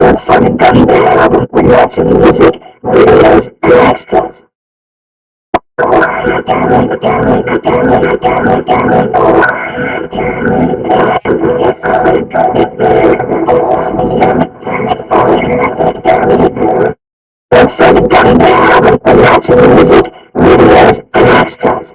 and from a gummy bear album with lots of music, videos, and extras. And from a gummy bear album with lots of music, videos, and extras.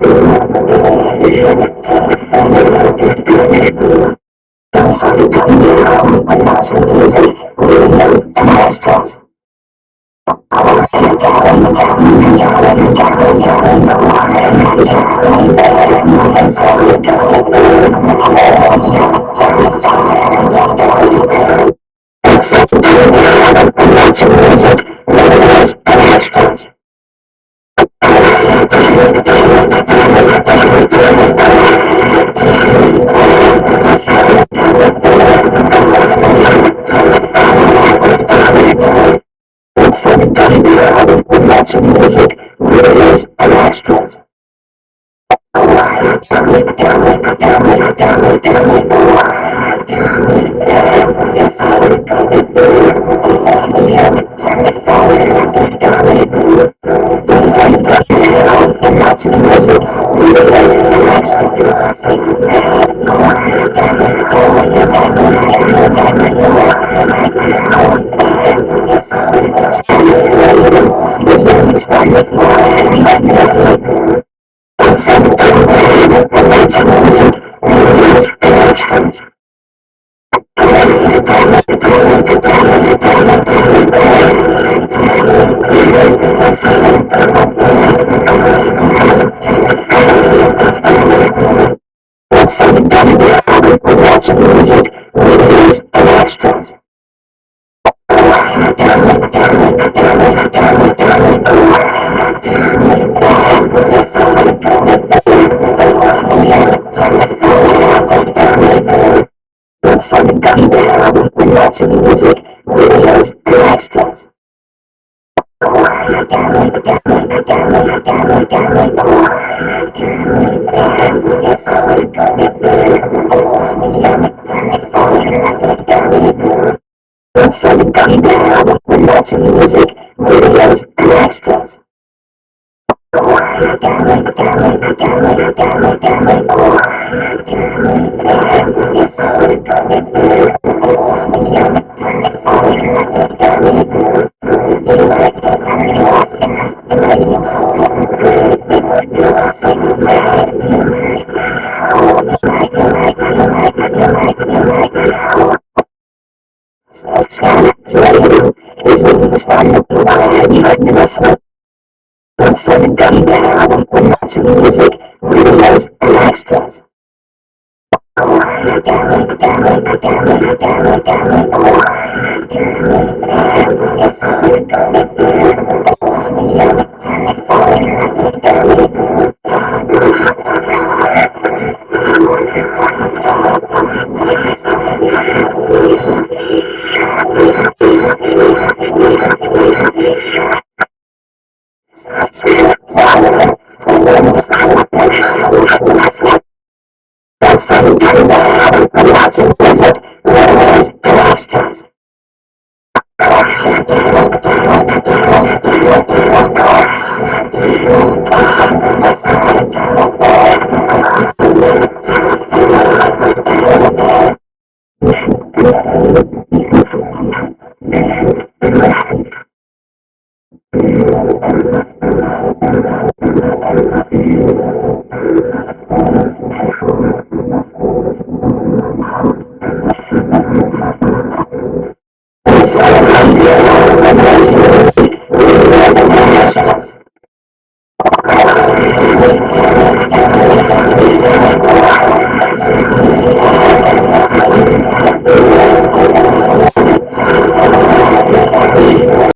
music, videos, and extras. music, videos, and extras. music, of music, videos, and extras. Lots of music, videos, album with music, videos, and extras. And music, videos, and extras. And from the gummy bear album with lots of music, videos, and extras. Lots of music, videos, and extras.